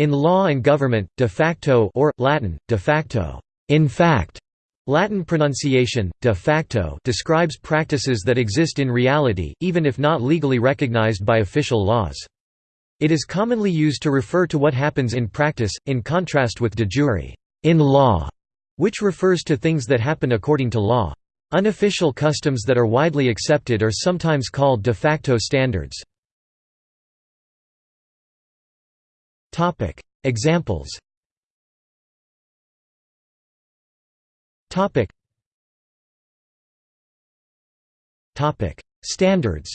In law and government, de facto or, Latin, de facto in fact", Latin pronunciation, de facto describes practices that exist in reality, even if not legally recognized by official laws. It is commonly used to refer to what happens in practice, in contrast with de jure in law", which refers to things that happen according to law. Unofficial customs that are widely accepted are sometimes called de facto standards. Examples Topic. Topic. Standards.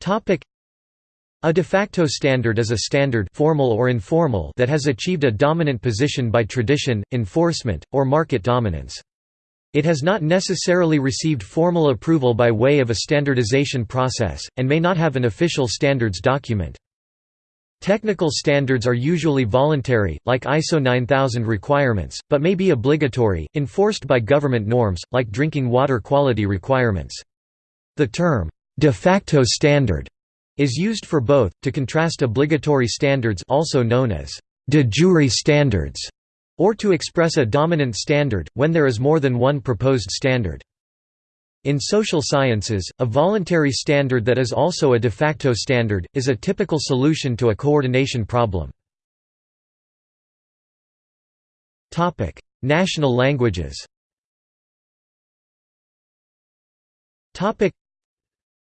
Topic. A de facto standard is a standard formal or informal that has achieved a dominant position by tradition, enforcement, or market dominance. It has not necessarily received formal approval by way of a standardization process, and may not have an official standards document. Technical standards are usually voluntary, like ISO 9000 requirements, but may be obligatory, enforced by government norms, like drinking water quality requirements. The term, de facto standard, is used for both, to contrast obligatory standards also known as de jure standards, or to express a dominant standard, when there is more than one proposed standard. In social sciences, a voluntary standard that is also a de facto standard, is a typical solution to a coordination problem. National languages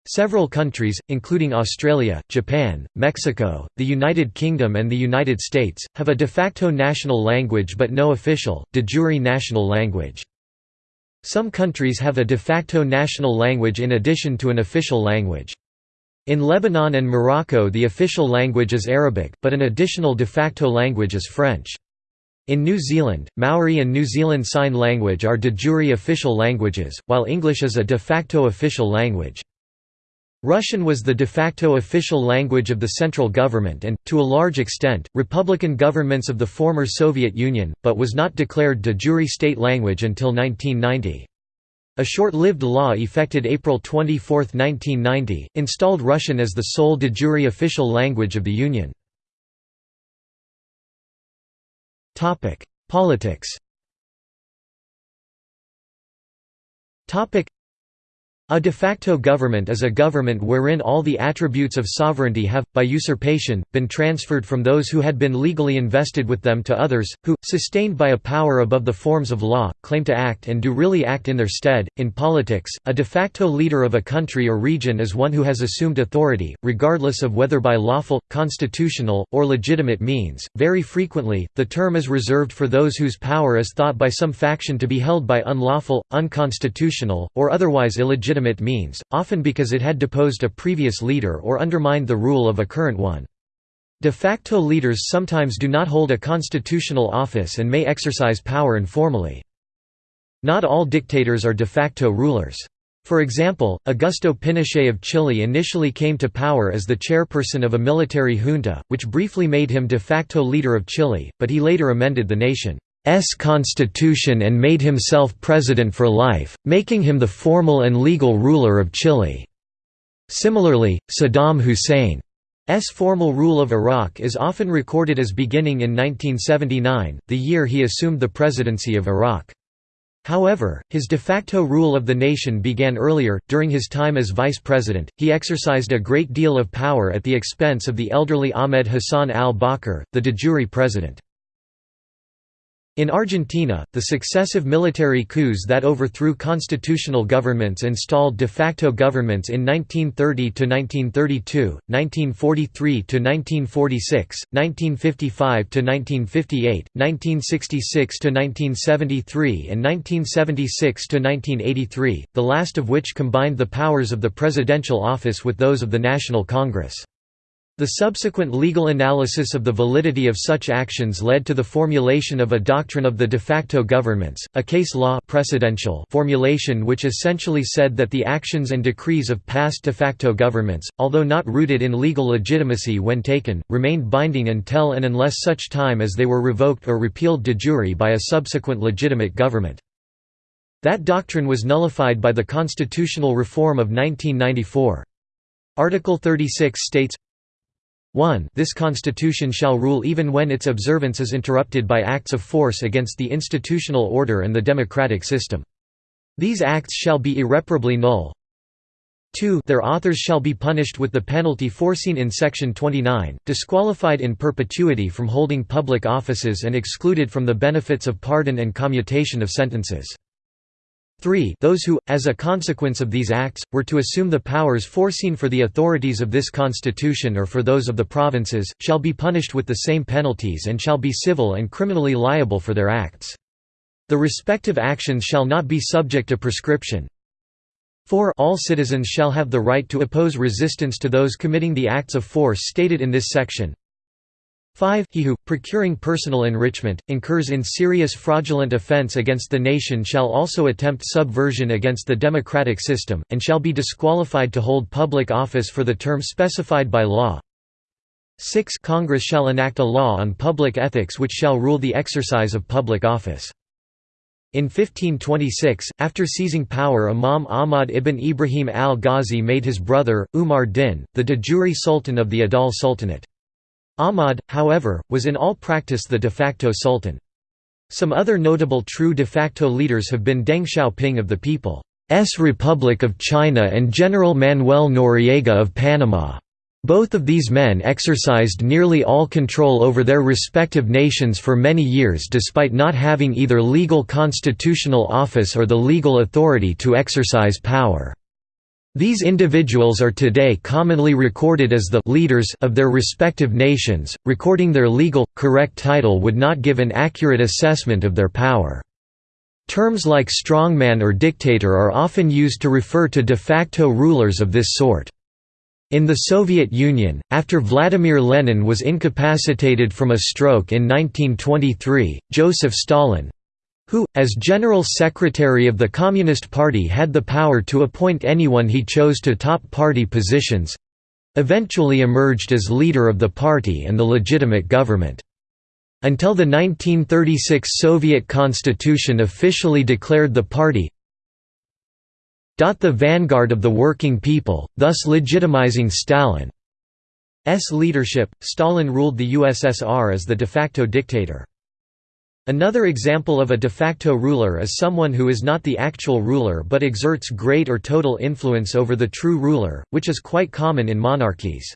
Several countries, including Australia, Japan, Mexico, the United Kingdom and the United States, have a de facto national language but no official, de jure national language. Some countries have a de facto national language in addition to an official language. In Lebanon and Morocco the official language is Arabic, but an additional de facto language is French. In New Zealand, Maori and New Zealand Sign Language are de jure official languages, while English is a de facto official language. Russian was the de facto official language of the central government and, to a large extent, republican governments of the former Soviet Union, but was not declared de jure state language until 1990. A short-lived law effected April 24, 1990, installed Russian as the sole de jure official language of the Union. Politics a de facto government is a government wherein all the attributes of sovereignty have, by usurpation, been transferred from those who had been legally invested with them to others, who, sustained by a power above the forms of law, claim to act and do really act in their stead. In politics, a de facto leader of a country or region is one who has assumed authority, regardless of whether by lawful, constitutional, or legitimate means. Very frequently, the term is reserved for those whose power is thought by some faction to be held by unlawful, unconstitutional, or otherwise illegitimate legitimate means, often because it had deposed a previous leader or undermined the rule of a current one. De facto leaders sometimes do not hold a constitutional office and may exercise power informally. Not all dictators are de facto rulers. For example, Augusto Pinochet of Chile initially came to power as the chairperson of a military junta, which briefly made him de facto leader of Chile, but he later amended the nation. S constitution and made himself president for life, making him the formal and legal ruler of Chile. Similarly, Saddam Hussein's formal rule of Iraq is often recorded as beginning in 1979, the year he assumed the presidency of Iraq. However, his de facto rule of the nation began earlier. During his time as vice president, he exercised a great deal of power at the expense of the elderly Ahmed Hassan al Bakr, the de jure president. In Argentina, the successive military coups that overthrew constitutional governments installed de facto governments in 1930–1932, 1943–1946, 1955–1958, 1966–1973 and 1976–1983, the last of which combined the powers of the presidential office with those of the National Congress. The subsequent legal analysis of the validity of such actions led to the formulation of a doctrine of the de facto governments, a case law precedential formulation which essentially said that the actions and decrees of past de facto governments, although not rooted in legal legitimacy when taken, remained binding until and unless such time as they were revoked or repealed de jure by a subsequent legitimate government. That doctrine was nullified by the constitutional reform of 1994. Article 36 states, 1 This constitution shall rule even when its observance is interrupted by acts of force against the institutional order and the democratic system. These acts shall be irreparably null. 2 Their authors shall be punished with the penalty foreseen in Section 29, disqualified in perpetuity from holding public offices and excluded from the benefits of pardon and commutation of sentences. 3 Those who, as a consequence of these acts, were to assume the powers foreseen for the authorities of this constitution or for those of the provinces, shall be punished with the same penalties and shall be civil and criminally liable for their acts. The respective actions shall not be subject to prescription. 4 All citizens shall have the right to oppose resistance to those committing the acts of force stated in this section. 5 He who, procuring personal enrichment, incurs in serious fraudulent offence against the nation shall also attempt subversion against the democratic system, and shall be disqualified to hold public office for the term specified by law. 6 Congress shall enact a law on public ethics which shall rule the exercise of public office. In 1526, after seizing power Imam Ahmad ibn Ibrahim al-Ghazi made his brother, Umar din, the de jure sultan of the Adal Sultanate. Ahmad, however, was in all practice the de facto sultan. Some other notable true de facto leaders have been Deng Xiaoping of the People's Republic of China and General Manuel Noriega of Panama. Both of these men exercised nearly all control over their respective nations for many years despite not having either legal constitutional office or the legal authority to exercise power. These individuals are today commonly recorded as the leaders of their respective nations, recording their legal, correct title would not give an accurate assessment of their power. Terms like strongman or dictator are often used to refer to de facto rulers of this sort. In the Soviet Union, after Vladimir Lenin was incapacitated from a stroke in 1923, Joseph Stalin, who, as General Secretary of the Communist Party had the power to appoint anyone he chose to top party positions—eventually emerged as leader of the party and the legitimate government. Until the 1936 Soviet constitution officially declared the party the vanguard of the working people, thus legitimizing Stalin's leadership, Stalin ruled the USSR as the de facto dictator. Another example of a de facto ruler is someone who is not the actual ruler but exerts great or total influence over the true ruler, which is quite common in monarchies.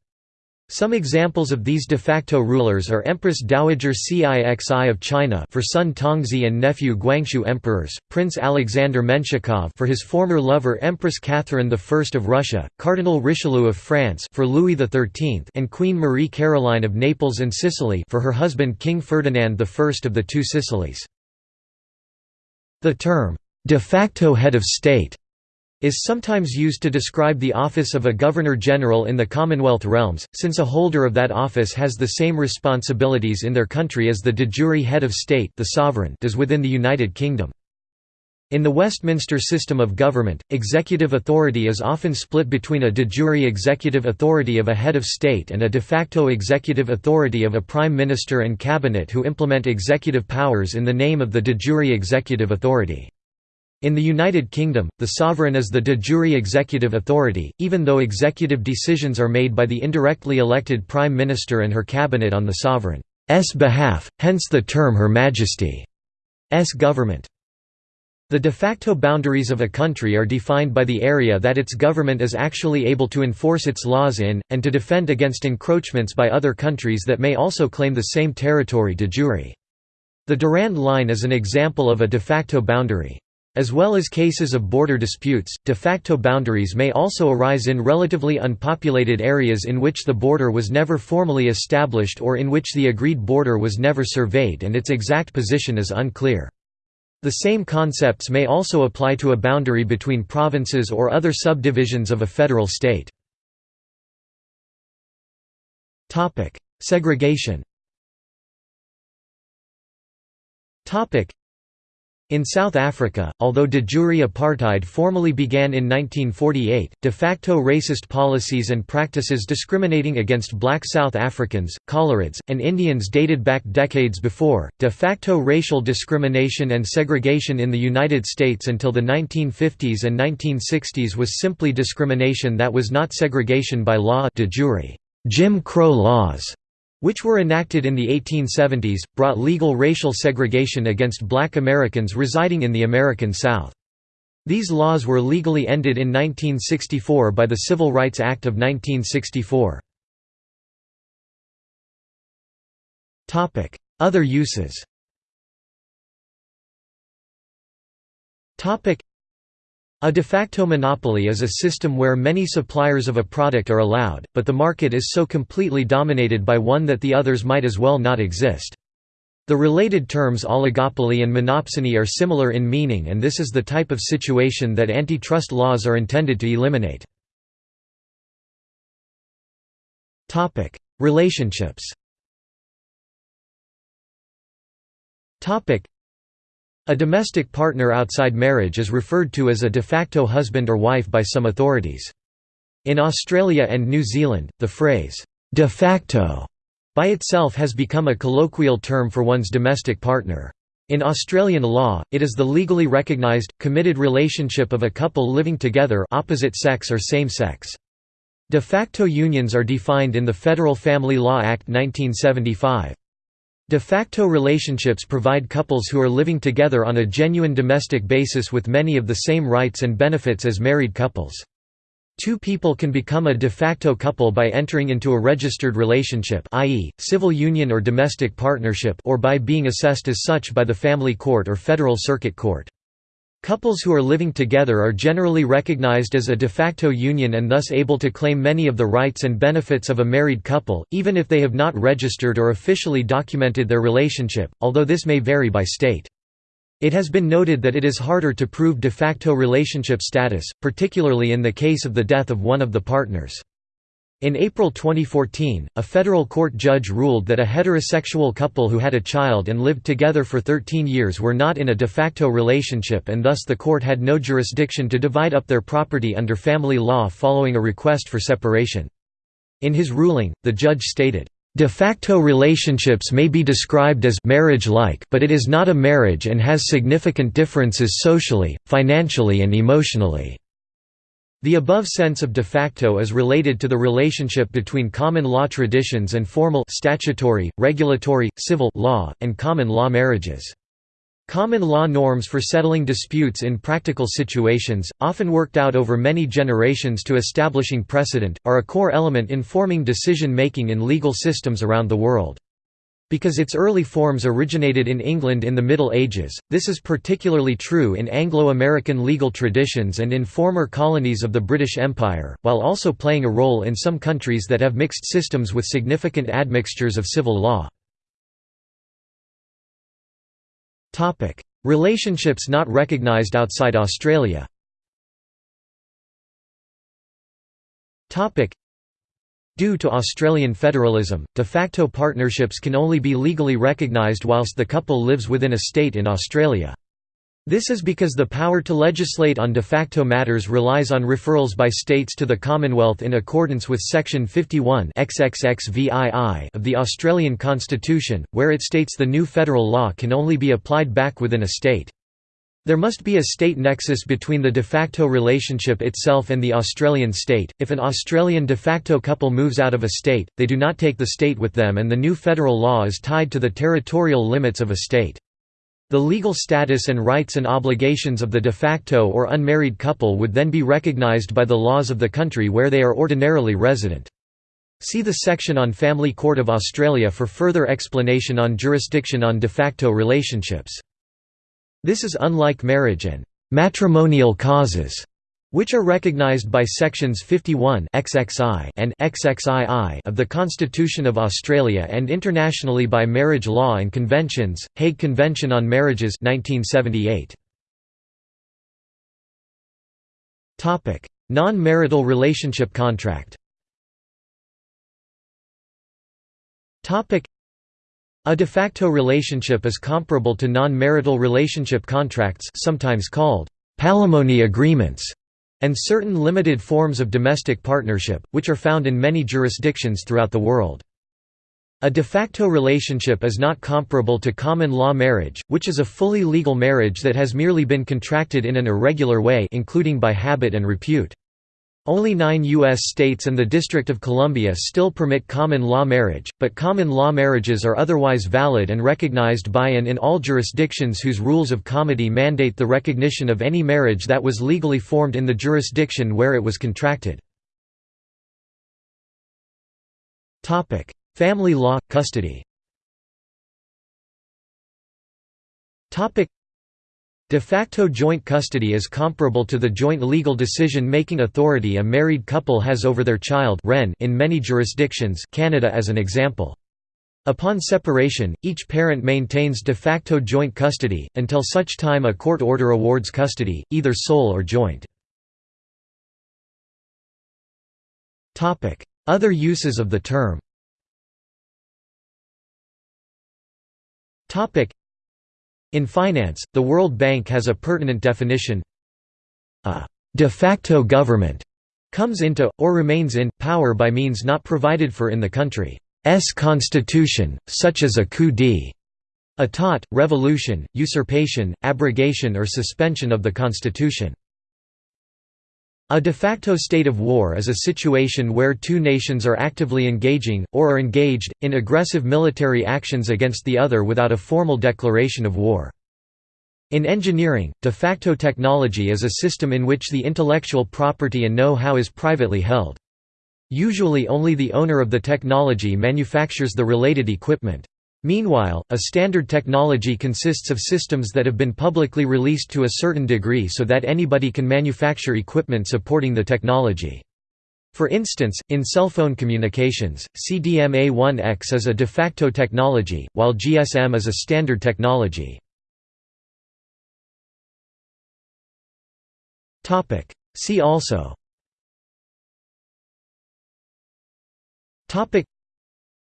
Some examples of these de facto rulers are Empress Dowager Cixi of China for son Tongzhi and nephew Guangxu emperors, Prince Alexander Menshikov for his former lover Empress Catherine I of Russia, Cardinal Richelieu of France for Louis XIII and Queen Marie Caroline of Naples and Sicily for her husband King Ferdinand I of the two Sicilies. The term, de facto head of state is sometimes used to describe the office of a Governor-General in the Commonwealth realms, since a holder of that office has the same responsibilities in their country as the de jure head of state the sovereign does within the United Kingdom. In the Westminster system of government, executive authority is often split between a de jure executive authority of a head of state and a de facto executive authority of a prime minister and cabinet who implement executive powers in the name of the de jure executive authority. In the United Kingdom, the sovereign is the de jure executive authority, even though executive decisions are made by the indirectly elected Prime Minister and her cabinet on the sovereign's behalf, hence the term Her Majesty's government. The de facto boundaries of a country are defined by the area that its government is actually able to enforce its laws in, and to defend against encroachments by other countries that may also claim the same territory de jure. The Durand Line is an example of a de facto boundary. As well as cases of border disputes, de facto boundaries may also arise in relatively unpopulated areas in which the border was never formally established or in which the agreed border was never surveyed and its exact position is unclear. The same concepts may also apply to a boundary between provinces or other subdivisions of a federal state. Segregation in South Africa, although de jure apartheid formally began in 1948, de facto racist policies and practices discriminating against black South Africans, Coloureds, and Indians dated back decades before. De facto racial discrimination and segregation in the United States until the 1950s and 1960s was simply discrimination that was not segregation by law de jure. Jim Crow laws, which were enacted in the 1870s, brought legal racial segregation against black Americans residing in the American South. These laws were legally ended in 1964 by the Civil Rights Act of 1964. Other uses a de facto monopoly is a system where many suppliers of a product are allowed, but the market is so completely dominated by one that the others might as well not exist. The related terms oligopoly and monopsony are similar in meaning and this is the type of situation that antitrust laws are intended to eliminate. Relationships a domestic partner outside marriage is referred to as a de facto husband or wife by some authorities. In Australia and New Zealand, the phrase, de facto, by itself has become a colloquial term for one's domestic partner. In Australian law, it is the legally recognised, committed relationship of a couple living together opposite sex or same sex. De facto unions are defined in the Federal Family Law Act 1975. De facto relationships provide couples who are living together on a genuine domestic basis with many of the same rights and benefits as married couples. Two people can become a de facto couple by entering into a registered relationship i.e., civil union or domestic partnership or by being assessed as such by the family court or federal circuit court. Couples who are living together are generally recognized as a de facto union and thus able to claim many of the rights and benefits of a married couple, even if they have not registered or officially documented their relationship, although this may vary by state. It has been noted that it is harder to prove de facto relationship status, particularly in the case of the death of one of the partners. In April 2014, a federal court judge ruled that a heterosexual couple who had a child and lived together for 13 years were not in a de facto relationship and thus the court had no jurisdiction to divide up their property under family law following a request for separation. In his ruling, the judge stated, De facto relationships may be described as marriage-like but it is not a marriage and has significant differences socially, financially and emotionally. The above sense of de facto is related to the relationship between common law traditions and formal statutory, regulatory, civil law, and common law marriages. Common law norms for settling disputes in practical situations, often worked out over many generations to establishing precedent, are a core element in forming decision-making in legal systems around the world. Because its early forms originated in England in the Middle Ages, this is particularly true in Anglo-American legal traditions and in former colonies of the British Empire, while also playing a role in some countries that have mixed systems with significant admixtures of civil law. Relationships not recognised outside Australia Due to Australian federalism, de facto partnerships can only be legally recognised whilst the couple lives within a state in Australia. This is because the power to legislate on de facto matters relies on referrals by states to the Commonwealth in accordance with Section 51 of the Australian Constitution, where it states the new federal law can only be applied back within a state. There must be a state nexus between the de facto relationship itself and the Australian state. If an Australian de facto couple moves out of a state, they do not take the state with them and the new federal law is tied to the territorial limits of a state. The legal status and rights and obligations of the de facto or unmarried couple would then be recognised by the laws of the country where they are ordinarily resident. See the section on Family Court of Australia for further explanation on jurisdiction on de facto relationships. This is unlike marriage and matrimonial causes, which are recognized by sections 51 XXI and XXII of the Constitution of Australia and internationally by marriage law and conventions, Hague Convention on Marriages 1978. Topic: Non-marital relationship contract a de facto relationship is comparable to non-marital relationship contracts sometimes called palimony agreements and certain limited forms of domestic partnership, which are found in many jurisdictions throughout the world. A de facto relationship is not comparable to common law marriage, which is a fully legal marriage that has merely been contracted in an irregular way including by habit and repute. Only nine U.S. states and the District of Columbia still permit common law marriage, but common law marriages are otherwise valid and recognized by and in all jurisdictions whose rules of comity mandate the recognition of any marriage that was legally formed in the jurisdiction where it was contracted. Family law, custody De facto joint custody is comparable to the joint legal decision-making authority a married couple has over their child in many jurisdictions Canada as an example. Upon separation, each parent maintains de facto joint custody, until such time a court order awards custody, either sole or joint. Other uses of the term in finance, the World Bank has a pertinent definition a de facto government comes into, or remains in, power by means not provided for in the country's constitution, such as a coup d'état, revolution, usurpation, abrogation or suspension of the constitution. A de facto state of war is a situation where two nations are actively engaging, or are engaged, in aggressive military actions against the other without a formal declaration of war. In engineering, de facto technology is a system in which the intellectual property and know-how is privately held. Usually only the owner of the technology manufactures the related equipment. Meanwhile, a standard technology consists of systems that have been publicly released to a certain degree so that anybody can manufacture equipment supporting the technology. For instance, in cell phone communications, CDMA1X is a de facto technology, while GSM is a standard technology. See also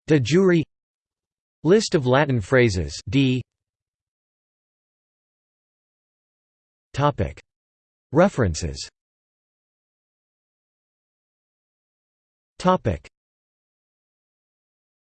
De jure List of Latin phrases D. References